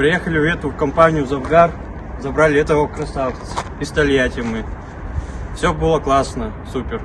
Приехали в эту компанию Завгар, забрали этого красавца. Из Тольятти мы. Все было классно, супер.